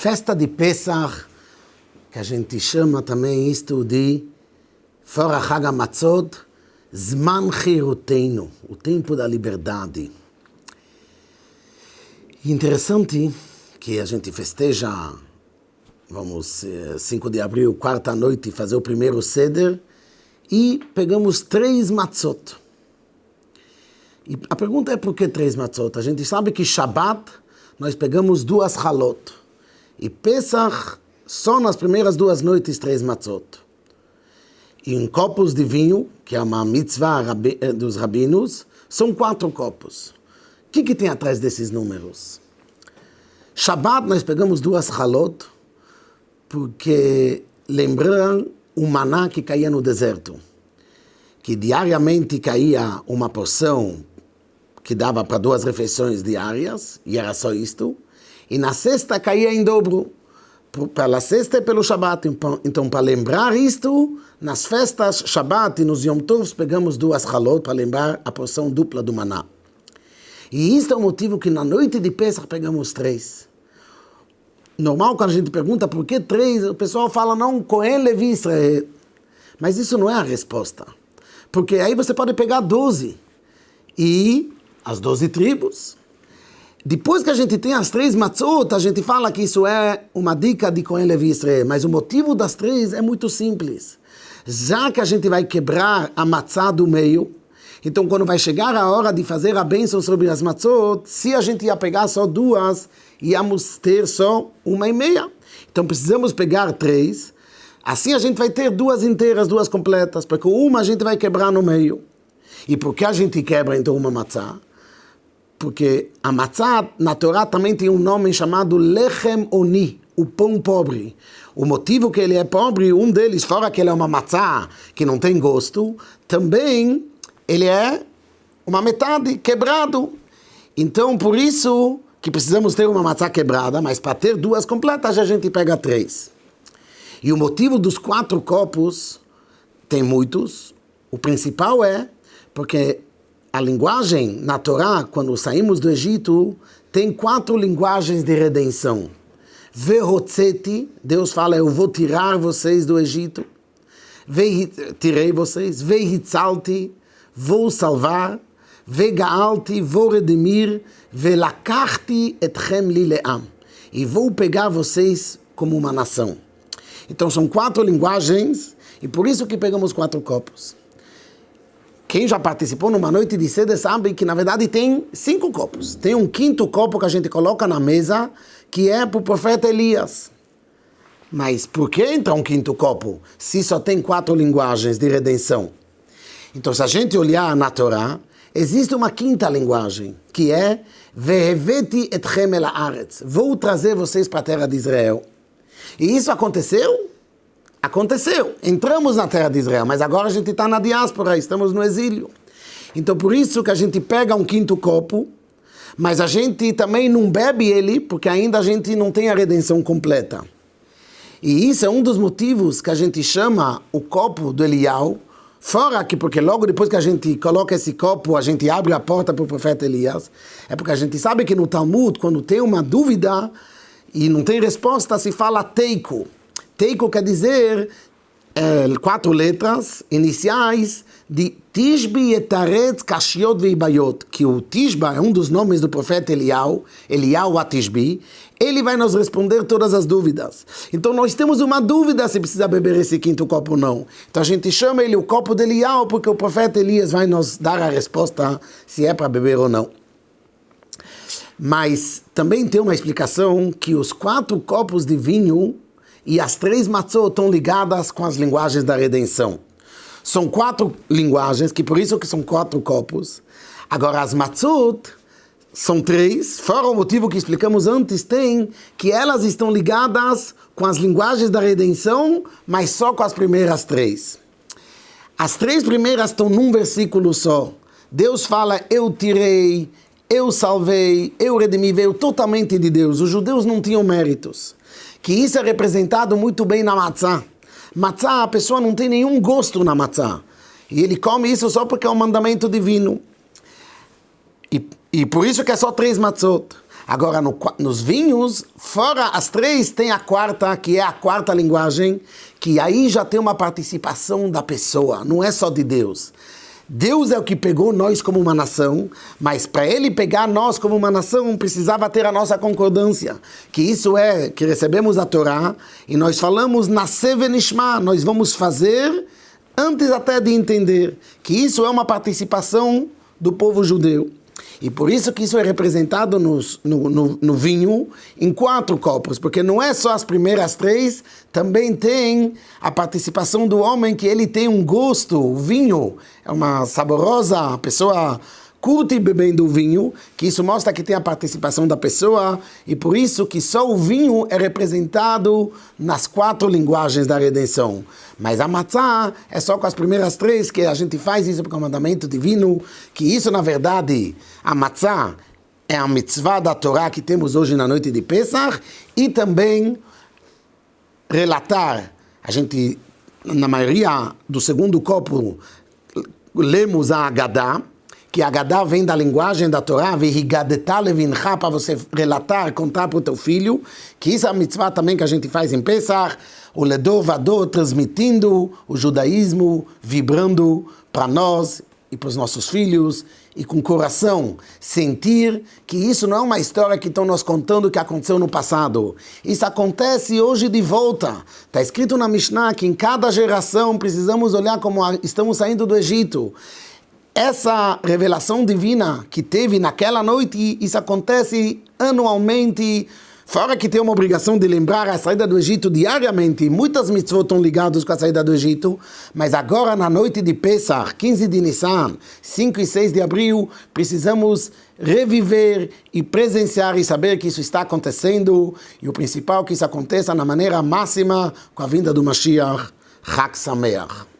Festa de Pesach, que a gente chama também isto de fora Hag Matzot, Zman Chirutenu, o tempo da liberdade. Interessante que a gente festeja, vamos, 5 de abril, quarta noite, fazer o primeiro seder e pegamos três matzot. E a pergunta é por que três matzot? A gente sabe que Shabbat nós pegamos duas halot. E Pesach só nas primeiras duas noites três matzot. E em copos de vinho, que é uma mitzvah eh, dos rabinos, são quatro copos. O que, que tem atrás desses números? Shabbat nós pegamos duas halot, porque lembram o maná que caía no deserto. Que diariamente caía uma porção que dava para duas refeições diárias, e era só isto. E na sexta caía em dobro, pela sexta e pelo Shabat. Então, para lembrar isto, nas festas Shabat e nos Yom Tovs, pegamos duas halot para lembrar a porção dupla do maná. E isso é o motivo que na noite de Pesach pegamos três. Normal, quando a gente pergunta por que três, o pessoal fala, não, Cohen, Levi, Israel. Mas isso não é a resposta. Porque aí você pode pegar doze e as doze tribos. Depois que a gente tem as três matzot, a gente fala que isso é uma dica de Cohen, Levi, Israel. Mas o motivo das três é muito simples. Já que a gente vai quebrar a matzá do meio, então, quando vai chegar a hora de fazer a bênção sobre as matzot, se a gente ia pegar só duas, íamos ter só uma e meia. Então, precisamos pegar três. Assim, a gente vai ter duas inteiras, duas completas, porque uma a gente vai quebrar no meio. E por que a gente quebra, então, uma matzá? Porque a matzá, na Torá, também tem um nome chamado Lechem Oni, o pão pobre. O motivo que ele é pobre, um deles, fora que ele é uma matzá que não tem gosto, também ele é uma metade quebrado. Então, por isso que precisamos ter uma maçã quebrada, mas para ter duas completas a gente pega três. E o motivo dos quatro copos, tem muitos, o principal é porque a linguagem na Torá, quando saímos do Egito, tem quatro linguagens de redenção. Verrotzeti, Deus fala, eu vou tirar vocês do Egito. Tirei vocês. Vehitzalti, vou salvar. Vegaalti, vou redimir. Velakarti etchem lileam. E vou pegar vocês como uma nação. Então são quatro linguagens, e por isso que pegamos quatro copos. Quem já participou numa noite de sede sabe que na verdade tem cinco copos. Tem um quinto copo que a gente coloca na mesa que é para o profeta Elias. Mas por que então um quinto copo se só tem quatro linguagens de redenção? Então, se a gente olhar na Torá, existe uma quinta linguagem, que é Veheveti. Vou trazer vocês para a terra de Israel. E isso aconteceu? Aconteceu. Entramos na terra de Israel, mas agora a gente está na diáspora, estamos no exílio. Então, por isso que a gente pega um quinto copo, mas a gente também não bebe ele, porque ainda a gente não tem a redenção completa. E isso é um dos motivos que a gente chama o copo do Elial, Fora que, porque logo depois que a gente coloca esse copo, a gente abre a porta para o profeta Elias, é porque a gente sabe que no Talmud, quando tem uma dúvida e não tem resposta, se fala teiko. Teiko quer dizer é, quatro letras iniciais de Tishbi etaretz kashiot veibayot, que o Tishba é um dos nomes do profeta Elial, Elial Atishbi, ele vai nos responder todas as dúvidas. Então nós temos uma dúvida se precisa beber esse quinto copo ou não. Então a gente chama ele o copo de Elial, porque o profeta Elias vai nos dar a resposta se é para beber ou não. Mas também tem uma explicação que os quatro copos de vinho e as três matzot estão ligadas com as linguagens da redenção. São quatro linguagens, que por isso que são quatro copos. Agora, as matzot são três, fora o motivo que explicamos antes, tem que elas estão ligadas com as linguagens da redenção, mas só com as primeiras três. As três primeiras estão num versículo só. Deus fala, eu tirei, eu salvei, eu redimi, veio totalmente de Deus. Os judeus não tinham méritos. Que isso é representado muito bem na matzah. Matzá, a pessoa não tem nenhum gosto na matzá. E ele come isso só porque é um mandamento divino. E, e por isso que é só três matzot. Agora, no, nos vinhos, fora as três, tem a quarta, que é a quarta linguagem, que aí já tem uma participação da pessoa, não é só de Deus. Deus é o que pegou nós como uma nação, mas para ele pegar nós como uma nação, precisava ter a nossa concordância. Que isso é que recebemos a Torá e nós falamos na Sevenishma, nós vamos fazer antes até de entender que isso é uma participação do povo judeu. E por isso que isso é representado nos, no, no, no, vinho em quatro copos, porque não é só as primeiras três, também tem a participação do homem que ele tem um gosto, o vinho é uma saborosa, pessoa curte bebendo vinho, que isso mostra que tem a participação da pessoa, e por isso que só o vinho é representado nas quatro linguagens da redenção. Mas a matzá é só com as primeiras três que a gente faz isso por comandamento divino, que isso na verdade, a matzá é a mitzvah da Torá que temos hoje na noite de Pesach, e também relatar, a gente, na maioria do segundo copo, lemos a Agadá, que Agadá vem da linguagem da Torá, para você relatar, contar para o teu filho, que isso é a mitzvah também que a gente faz em Pesach, o Ledor Vador transmitindo o judaísmo, vibrando para nós e para os nossos filhos, e com coração, sentir que isso não é uma história que estão nos contando que aconteceu no passado. Isso acontece hoje de volta. Está escrito na Mishnah que em cada geração precisamos olhar como estamos saindo do Egito essa revelação divina que teve naquela noite, isso acontece anualmente, fora que tem uma obrigação de lembrar a saída do Egito diariamente, muitas mitzvot estão ligadas com a saída do Egito, mas agora na noite de Pesach, 15 de Nissan, 5 e 6 de abril, precisamos reviver e presenciar e saber que isso está acontecendo, e o principal que isso aconteça na maneira máxima com a vinda do Mashiach, Chag Sameach.